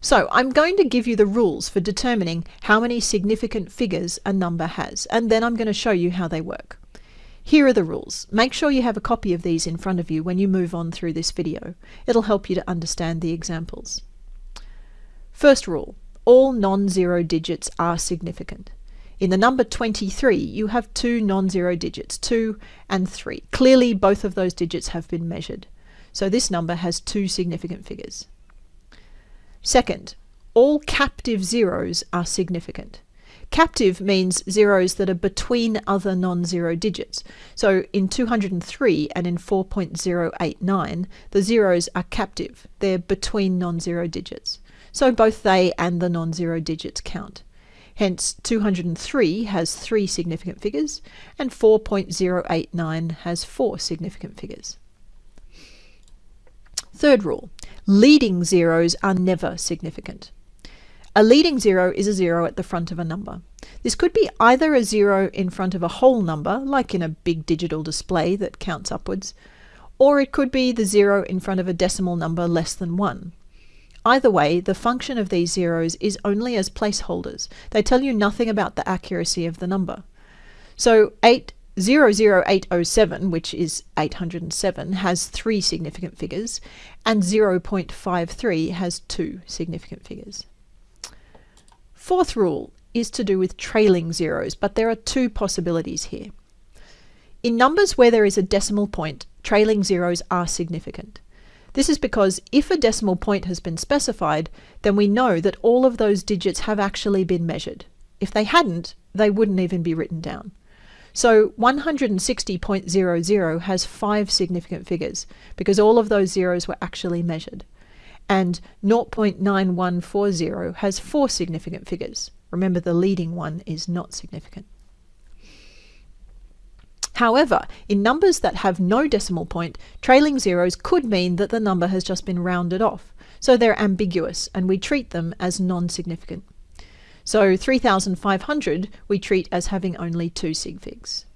So I'm going to give you the rules for determining how many significant figures a number has, and then I'm going to show you how they work. Here are the rules. Make sure you have a copy of these in front of you when you move on through this video. It'll help you to understand the examples. First rule, all non-zero digits are significant. In the number 23, you have two non-zero digits, 2 and 3. Clearly, both of those digits have been measured. So this number has two significant figures. Second, all captive zeros are significant. Captive means zeros that are between other non-zero digits. So in 203 and in 4.089, the zeros are captive. They're between non-zero digits. So both they and the non-zero digits count. Hence, 203 has three significant figures, and 4.089 has four significant figures. Third rule, leading zeros are never significant. A leading zero is a zero at the front of a number. This could be either a zero in front of a whole number, like in a big digital display that counts upwards, or it could be the zero in front of a decimal number less than 1. Either way, the function of these zeros is only as placeholders. They tell you nothing about the accuracy of the number. So 8 00807, which is 807, has three significant figures, and 0.53 has two significant figures. Fourth rule is to do with trailing zeros, but there are two possibilities here. In numbers where there is a decimal point, trailing zeros are significant. This is because if a decimal point has been specified, then we know that all of those digits have actually been measured. If they hadn't, they wouldn't even be written down. So 160.00 has five significant figures because all of those zeros were actually measured. And 0.9140 has four significant figures. Remember, the leading one is not significant. However, in numbers that have no decimal point, trailing zeros could mean that the number has just been rounded off, so they're ambiguous and we treat them as non-significant. So 3500 we treat as having only two sig figs.